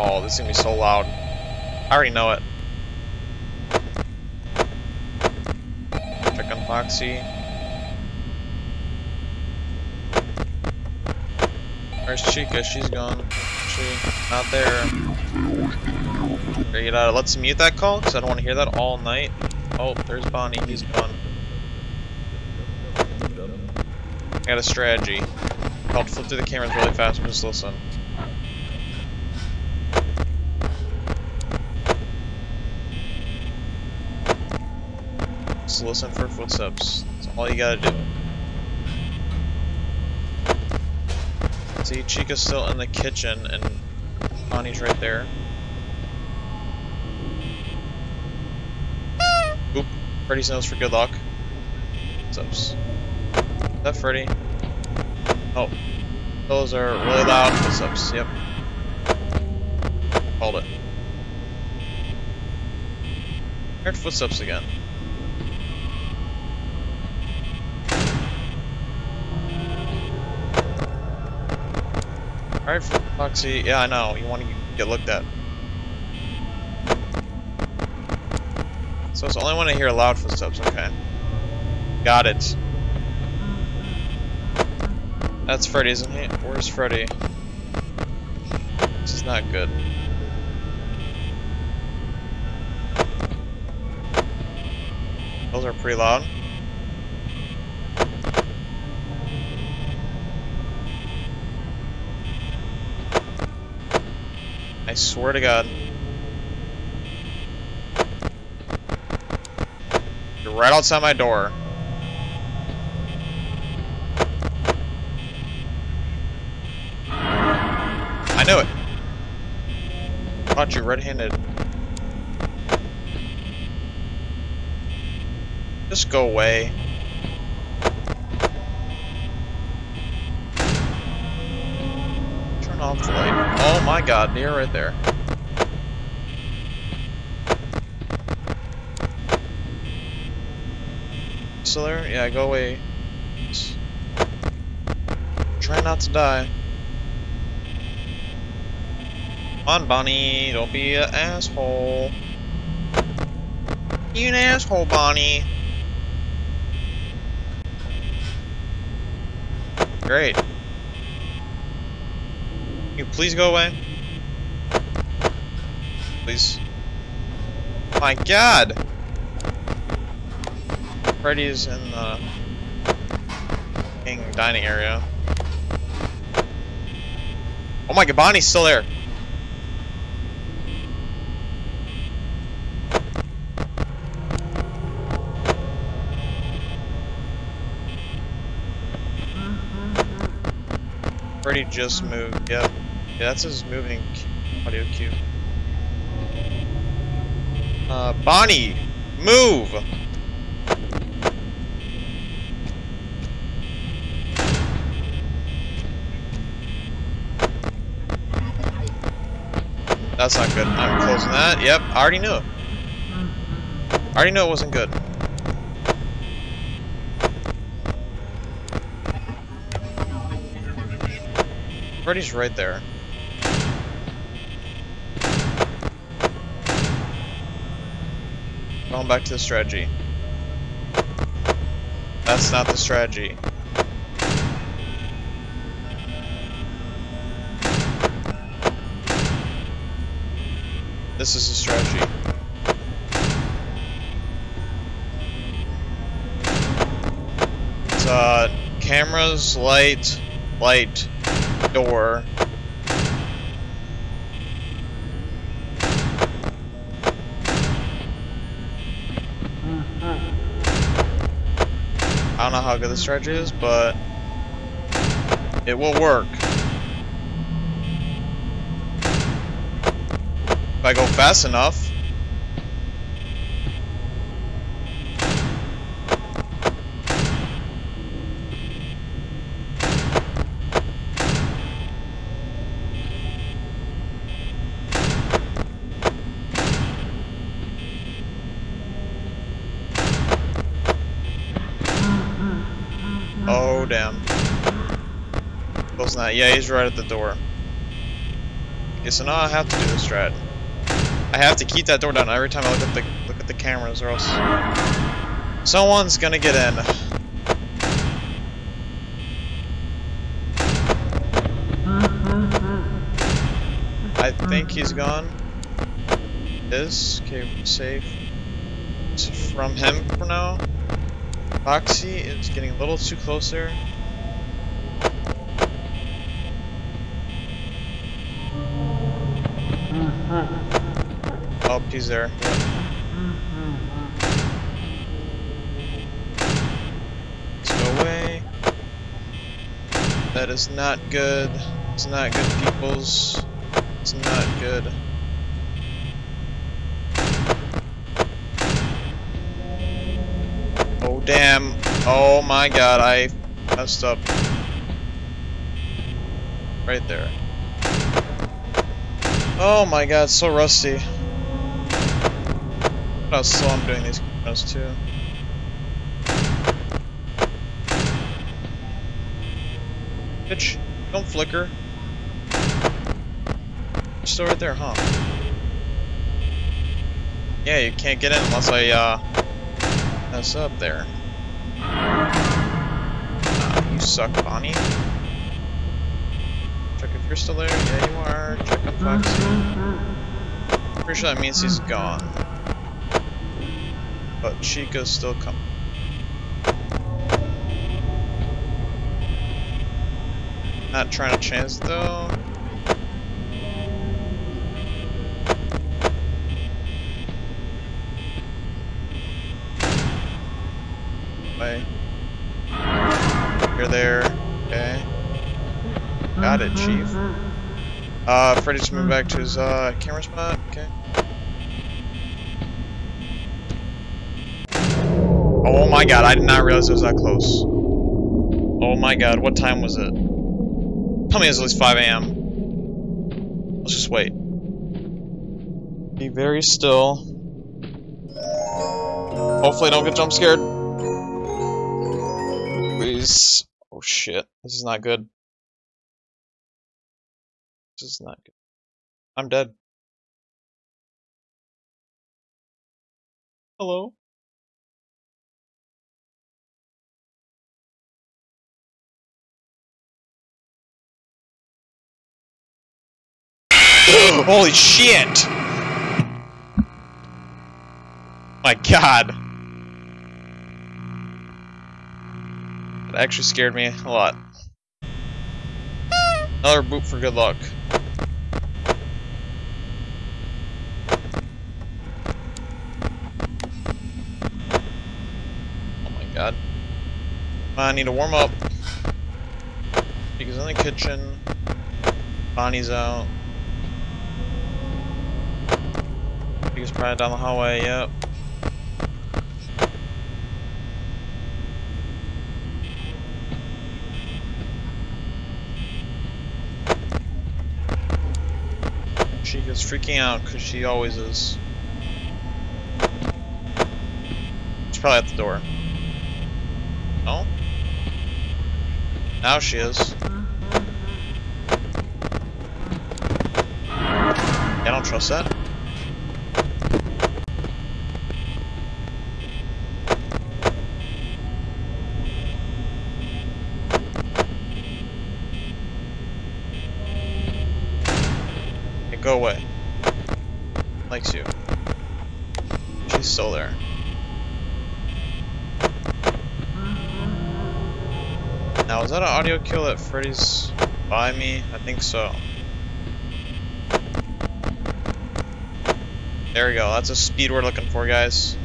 Oh, this is gonna be so loud. I already know it. Check on Foxy. Where's Chica? She's gone. She not there. Get out. Let's mute that call because I don't want to hear that all night. Oh, there's Bonnie. He's gone. I got a strategy. I'll flip through the cameras really fast and just listen. Just listen for footsteps. That's all you gotta do. See, Chica's still in the kitchen and Bonnie's right there. Oop. Freddy's nose for good luck. Footsteps. Is that Freddy? Oh. Those are really loud footsteps, yep. Called it. Heard footsteps again. Alright, Foxy. Yeah, I know. You want to get looked at. So it's only when I hear loud footsteps. Okay. Got it. That's Freddy, isn't he? Where's Freddy? This is not good. Those are pretty loud. I swear to God. You're right outside my door. I knew it. Caught you red-handed. Just go away. Turn off the light. My god, you're right there. Still there? Yeah, go away. Try not to die. Come on, Bonnie. Don't be an asshole. You an asshole, Bonnie. Great. you please go away? Please. My god! Freddy's in the dining area. Oh my god, Bonnie's still there. Freddy just moved. Yep. Yeah, that's his moving audio cue. Uh, Bonnie! Move! That's not good. I'm closing that. Yep, I already knew. I already knew it wasn't good. Freddy's right there. Going back to the strategy. That's not the strategy. This is a strategy. It's uh cameras, light, light, door. I don't know how good the strategy is, but it will work. If I go fast enough. Oh, damn. Close that. Yeah, he's right at the door. Okay, so now I have to do the strat. I have to keep that door down every time I look at the look at the cameras, or else someone's gonna get in. I think he's gone. Is okay, safe. It's from him for now. Foxy is getting a little too close there. Oh, he's there. Let's go away. That is not good. It's not good, peoples. It's not good. Oh, damn. Oh my god, I messed up. Right there. Oh my god, so rusty. Look how slow I'm doing these cameras too. Bitch, don't flicker. You're still right there, huh? Yeah, you can't get in unless I, uh, mess up there. Uh, you suck, Bonnie. Check if you're still there. Yeah, you are. Check on Foxy. Pretty sure that means he's gone. But Chica's still coming. Not trying to chance though. Way. You're there. Okay. Got it, Chief. Uh, Freddy's moving back to his uh, camera spot. Okay. Oh my god, I did not realize it was that close. Oh my god, what time was it? Tell me it was at least 5 a.m. Let's just wait. Be very still. Hopefully I don't get jump scared. Please. Oh shit, this is not good. This is not good. I'm dead. Hello? Holy shit! My god. That actually scared me a lot. Another boot for good luck. Oh my god. I need to warm up. Because in the kitchen, Bonnie's out. Biggest probably down the hallway, yep. She gets freaking out because she always is. She's probably at the door. No? Now she is. Uh-huh. I don't trust that. Okay, go away. Likes you. She's still there. Now, is that an audio kill that Freddy's by me? I think so. There we go. That's a speed we're looking for, guys.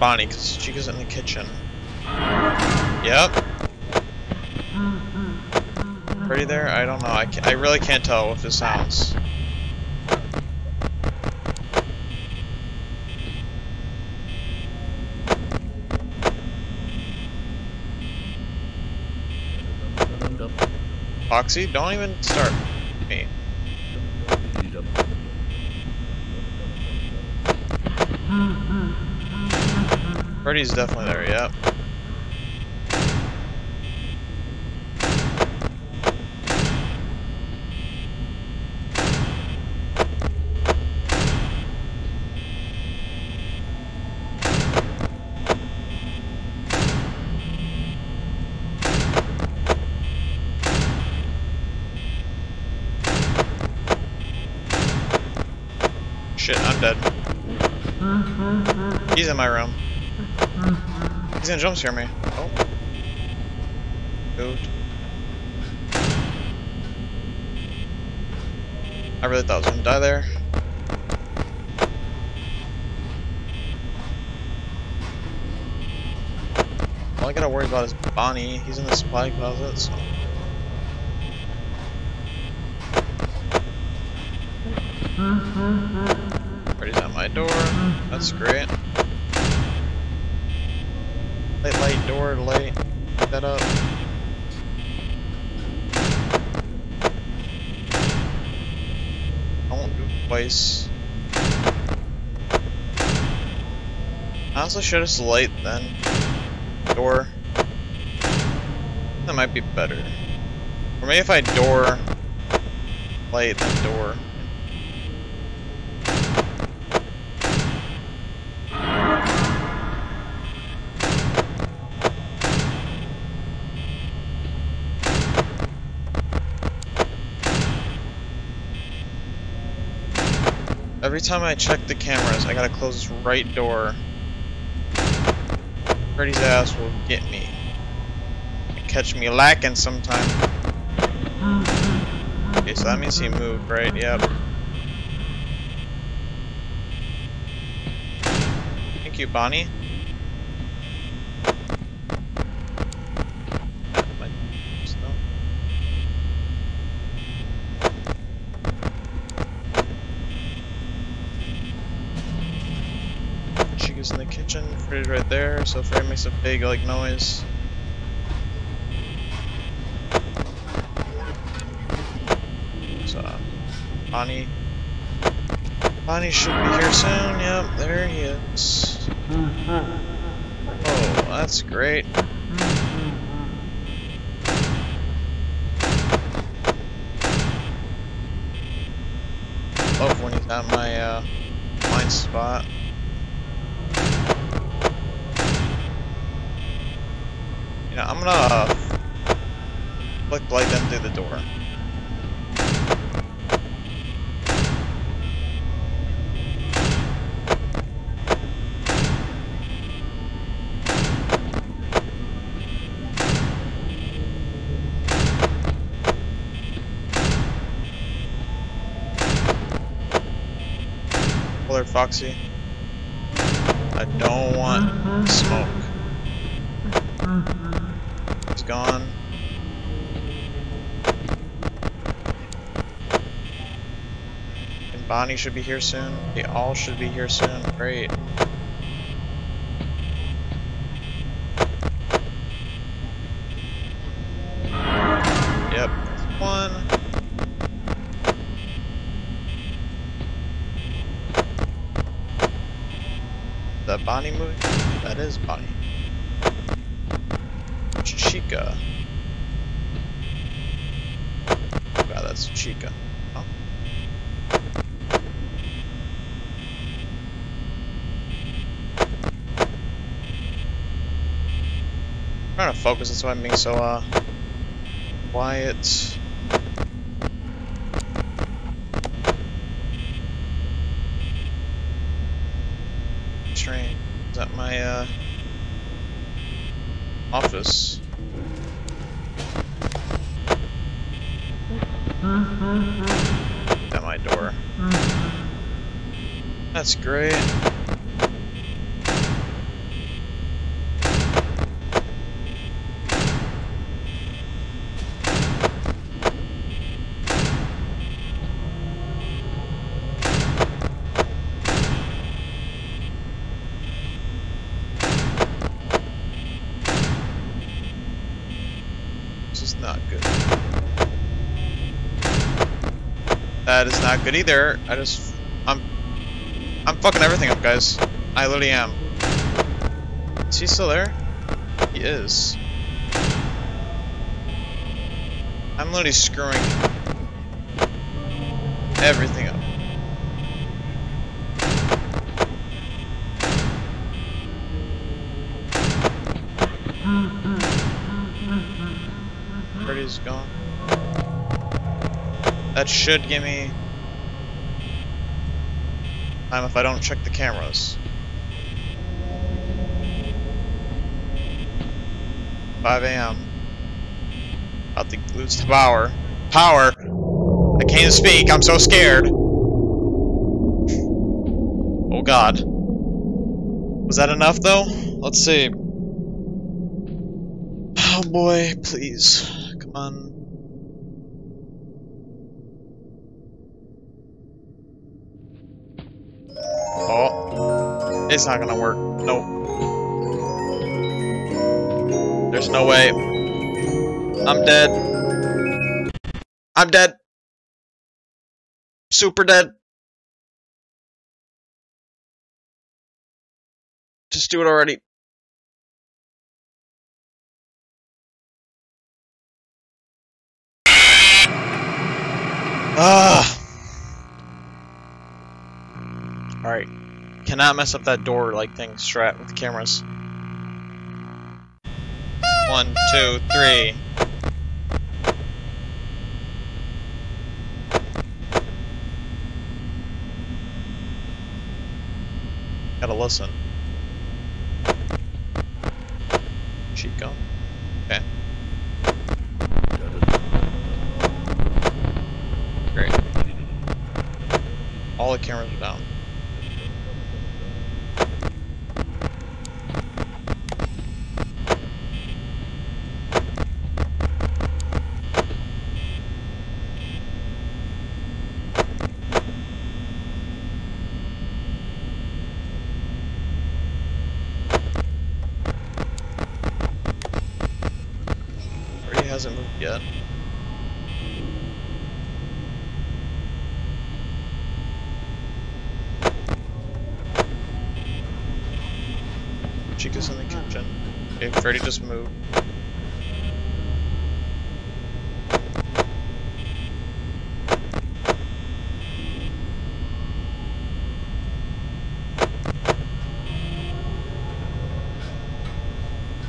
Bonnie because she goes in the kitchen. Yep. Pretty there? I don't know. I, I really can't tell with this house. Foxy, don't even start. Freddy's definitely there, yep. Shit, I'm dead. Mm-hmm. He's in my room. He's gonna jump scare me. Oh. Moved. I really thought I was gonna die there. All I gotta worry about is Bonnie. He's in the supply closet, so. Freddy's at my door. That's great. Door, light. That up. I won't do twice. I also should have light then. Door. That might be better. Or maybe if I door, light, then door. Every time I check the cameras, I gotta close this right door. Freddy's ass will get me. Catch me lacking sometime. Okay, so that means he moved, right? Yep. Thank you, Bonnie. In the kitchen, fridge right there, so Freddy makes a big like noise. So, Bonnie. Bonnie should be here soon, yep, there he is. Oh, that's great. Love when he's at my uh, blind spot. I'm gonna uh, them through the door. Well, Foxy. I don't want smoke. Gone. And Bonnie should be here soon. They all should be here soon. Great. Yep, that's one. Is that Bonnie moving? That is Bonnie. Chica. Wow, that's Chica. Oh. I'm trying to focus, that's why I'm being so, uh, quiet. Train. Is that my, uh, office? At my door. That's great. This is not good. That is not good either. I just... I'm... Fucking everything up, guys. I literally am. Is he still there? He is. I'm literally screwing everything up. Freddy's gone. That should give me time if I don't check the cameras. 5 a.m. About to lose the power. Power! I can't speak, I'm so scared. Oh god. Was that enough though? Let's see. Oh boy, please. Come on. It's not gonna work. Nope. There's no way. I'm dead. I'm dead. Super dead. Just do it already. Ah. Alright. Cannot mess up that door like thing strat with the cameras. One, two, three. Gotta listen. Chica. Okay. Great. All the cameras are down. Or he hasn't moved yet. Chica's in the kitchen. Okay, Freddy just moved.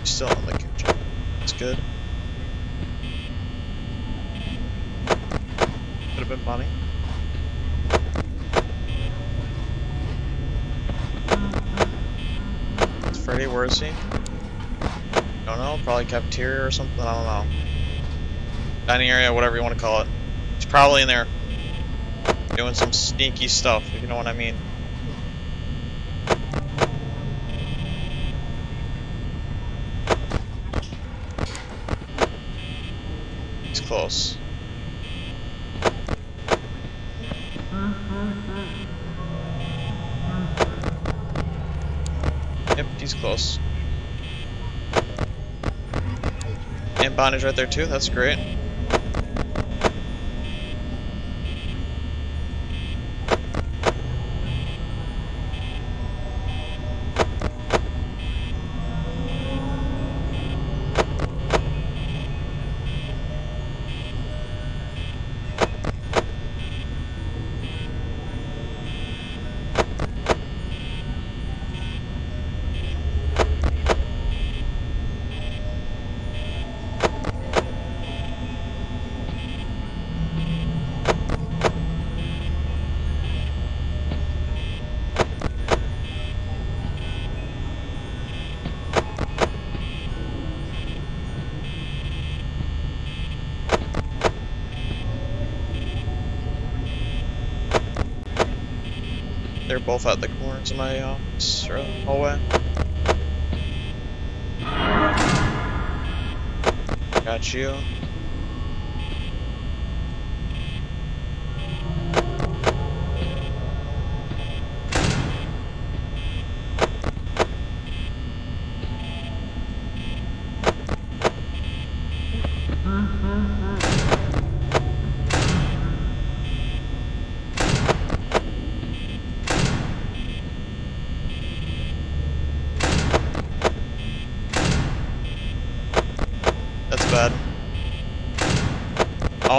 He's still in the kitchen. That's good. Could have been funny. Is where is he? Don't know, probably cafeteria or something, I don't know. Dining area, whatever you want to call it. He's probably in there doing some sneaky stuff, if you know what I mean. He's close. Bondage right there too, that's great. They're both at the corners of my uh, office or hallway. Got you.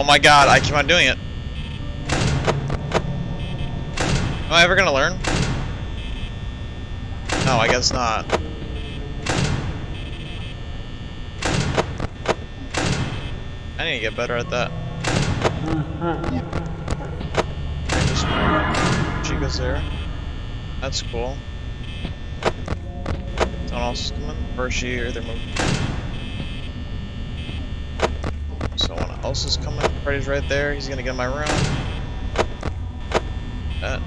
Oh my god, I keep on doing it. Am I ever gonna learn? No, I guess not. I need to get better at that. Chica's there. That's cool. Someone else coming? Or she, or they're moving? Is coming. Freddy's right there. He's gonna get in my room. That.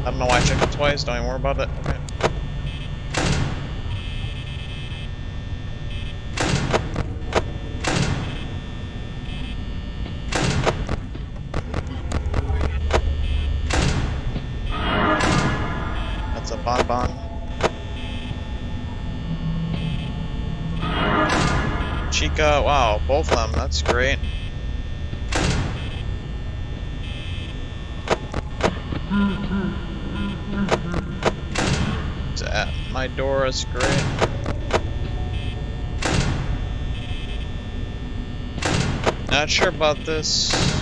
I don't know why I checked it twice. Don't even worry about it. Okay. That's great. It's at my door. That's great. Not sure about this.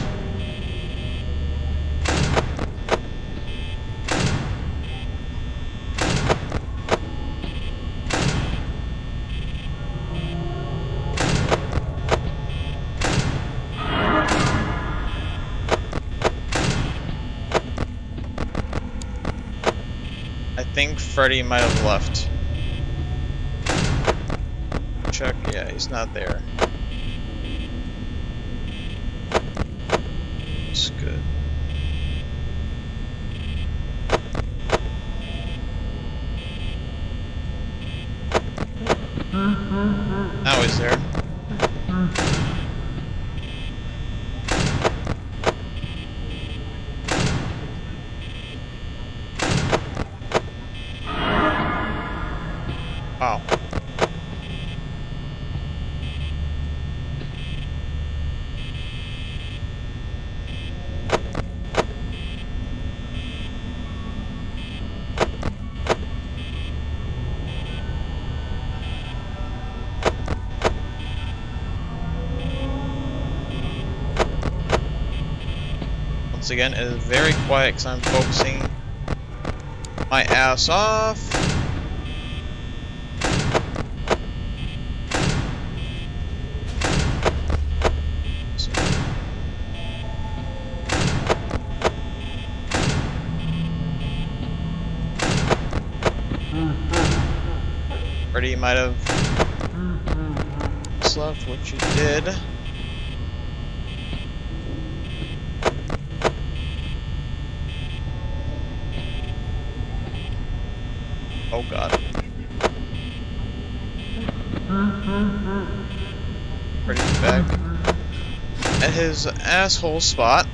Think Freddy might have left. Check, yeah, he's not there. That's good. Mm-hmm. Now he's there. Wow. Once again, it is very quiet because I'm focusing my ass off. Freddy might have slept, which you did. Oh god. Freddy's back at his asshole spot.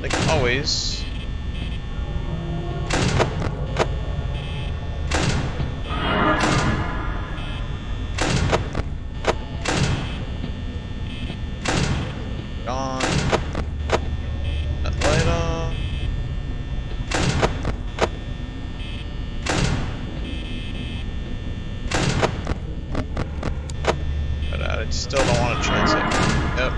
Like always. Still don't want to chance it. Yep.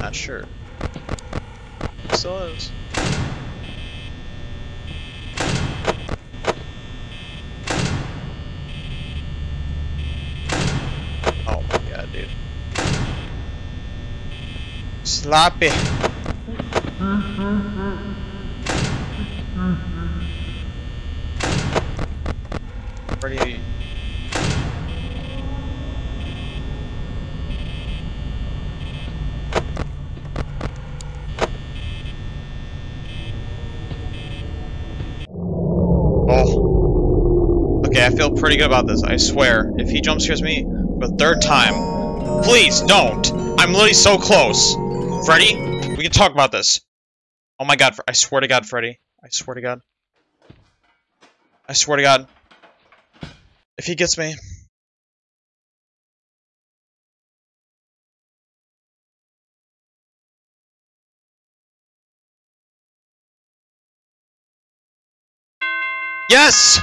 Not sure. Still is. Oh my god, dude. Sloppy. Pretty. Oh. Okay, I feel pretty good about this. I swear. If he jump scares me for the third time, please don't. I'm literally so close. Freddy, we can talk about this. Oh my god, I swear to god, Freddy. I swear to god. I swear to god. If he gets me... Yes!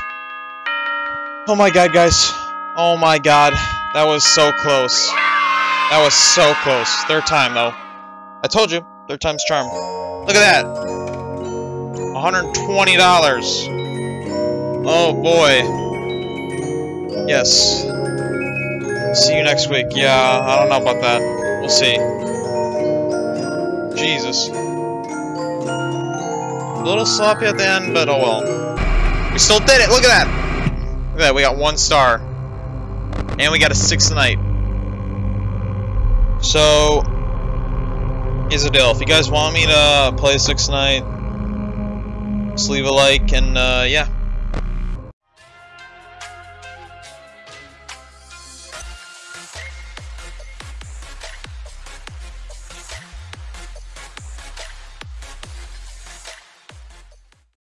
Oh my god, guys. Oh my god. That was so close. That was so close. Third time, though. I told you. Third time's charm. Look at that. $120. Oh, boy. Yes. See you next week. Yeah, I don't know about that. We'll see. Jesus. A little sloppy at the end, but oh well. We still did it! Look at that! Look at that, we got one star. And we got a sixth night. So, here's the deal. If you guys want me to play Six Night, just leave a like and, uh, yeah.